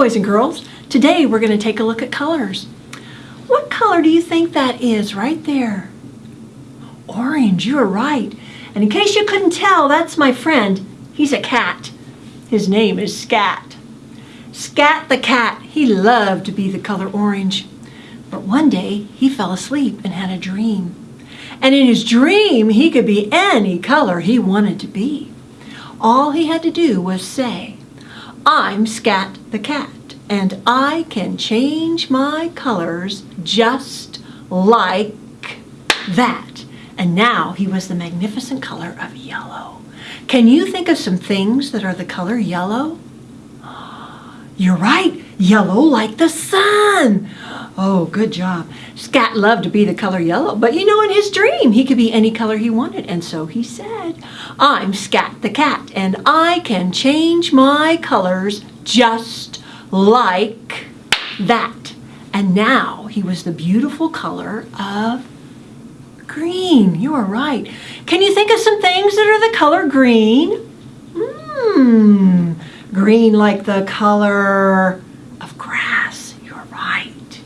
boys and girls. Today we're going to take a look at colors. What color do you think that is right there? Orange, you are right. And in case you couldn't tell, that's my friend. He's a cat. His name is Scat. Scat the cat, he loved to be the color orange. But one day he fell asleep and had a dream. And in his dream, he could be any color he wanted to be. All he had to do was say, I'm Scat the cat, and I can change my colors just like that. And now he was the magnificent color of yellow. Can you think of some things that are the color yellow? You're right, yellow like the sun. Oh, good job. Scat loved to be the color yellow, but you know, in his dream, he could be any color he wanted. And so he said, I'm Scat the cat, and I can change my colors just like that. And now he was the beautiful color of green. You are right. Can you think of some things that are the color green? Mmm, green like the color of grass. You're right.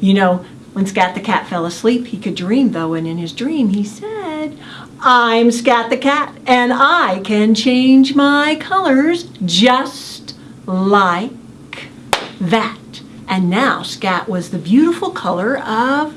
You know, when Scat the cat fell asleep, he could dream though, and in his dream he said, I'm Scat the cat, and I can change my colors just like that. And now Scat was the beautiful color of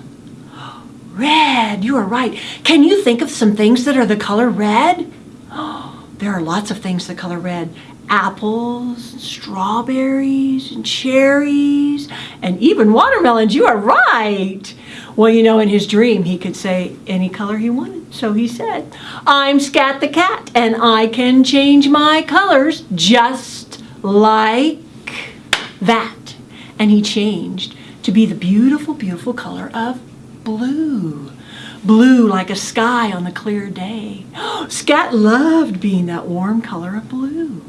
red. You are right. Can you think of some things that are the color red? there are lots of things that color red. Apples, strawberries, and cherries, and even watermelons. You are right. Well, you know, in his dream, he could say any color he wanted. So he said, I'm Scat the Cat, and I can change my colors just like that. And he changed to be the beautiful, beautiful color of blue. Blue like a sky on a clear day. Scat loved being that warm color of blue.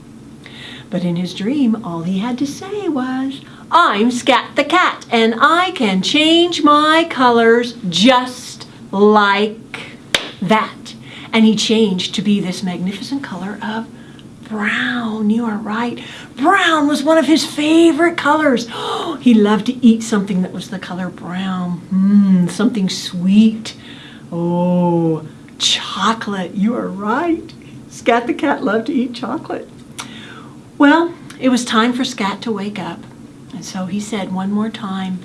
But in his dream, all he had to say was, I'm Scat the cat, and I can change my colors just like that. And he changed to be this magnificent color of brown. You are right. Brown was one of his favorite colors. he loved to eat something that was the color brown. Mmm, something sweet. Oh, chocolate. You are right. Scat the cat loved to eat chocolate. Well, it was time for Scat to wake up. And so he said one more time,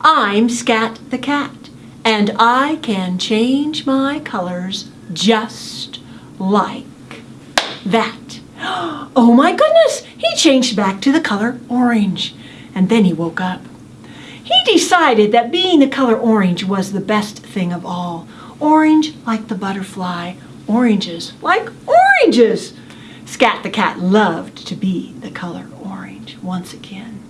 I'm Scat the cat, and I can change my colors just like that. Oh my goodness, he changed back to the color orange. And then he woke up. He decided that being the color orange was the best thing of all. Orange like the butterfly, oranges like oranges. Scat the cat loved to be the color orange once again.